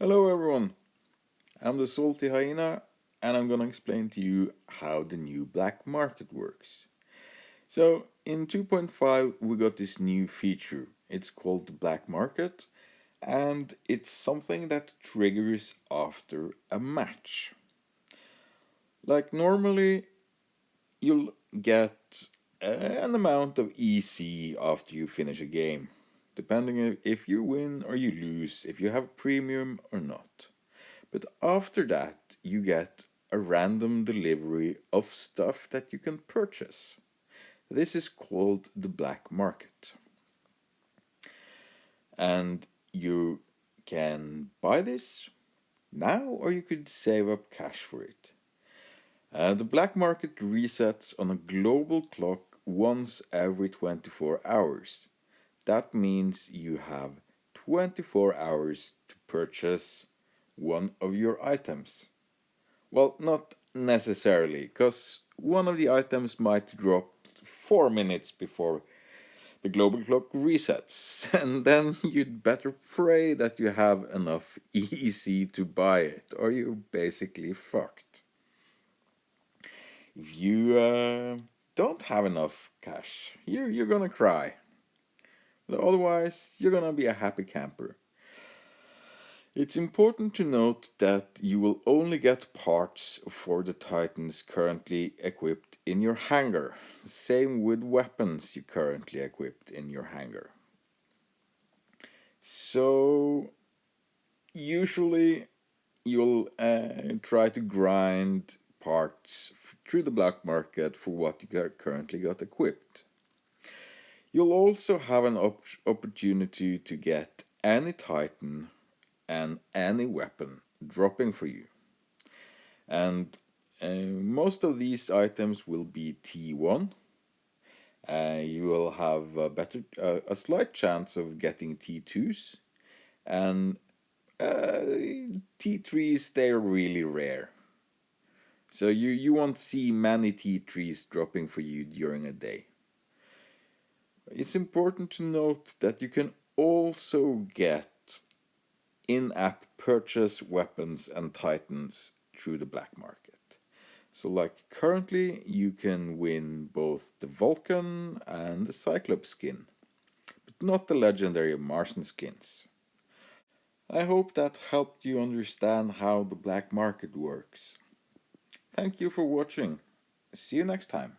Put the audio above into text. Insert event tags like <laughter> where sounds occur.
Hello everyone, I'm the Salty Hyena and I'm gonna explain to you how the new black market works. So in 2.5 we got this new feature, it's called the black market and it's something that triggers after a match. Like normally you'll get an amount of EC after you finish a game depending if you win or you lose, if you have a premium or not. But after that, you get a random delivery of stuff that you can purchase. This is called the black market. And you can buy this now or you could save up cash for it. Uh, the black market resets on a global clock once every 24 hours. That means you have 24 hours to purchase one of your items. Well, not necessarily, because one of the items might drop 4 minutes before the global clock resets, <laughs> and then you'd better pray that you have enough EC to buy it, or you're basically fucked. If you uh, don't have enough cash, you, you're gonna cry. Otherwise, you're gonna be a happy camper. It's important to note that you will only get parts for the Titans currently equipped in your hangar. Same with weapons you currently equipped in your hangar. So usually you'll uh, try to grind parts through the black market for what you currently got equipped. You'll also have an op opportunity to get any Titan and any weapon dropping for you. And uh, most of these items will be T1. Uh, you will have a better, uh, a slight chance of getting T2s, and uh, T3s they're really rare. So you you won't see many T3s dropping for you during a day. It's important to note that you can also get in-app purchase weapons and titans through the black market. So like currently you can win both the Vulcan and the Cyclops skin, but not the legendary Martian skins. I hope that helped you understand how the black market works. Thank you for watching. See you next time.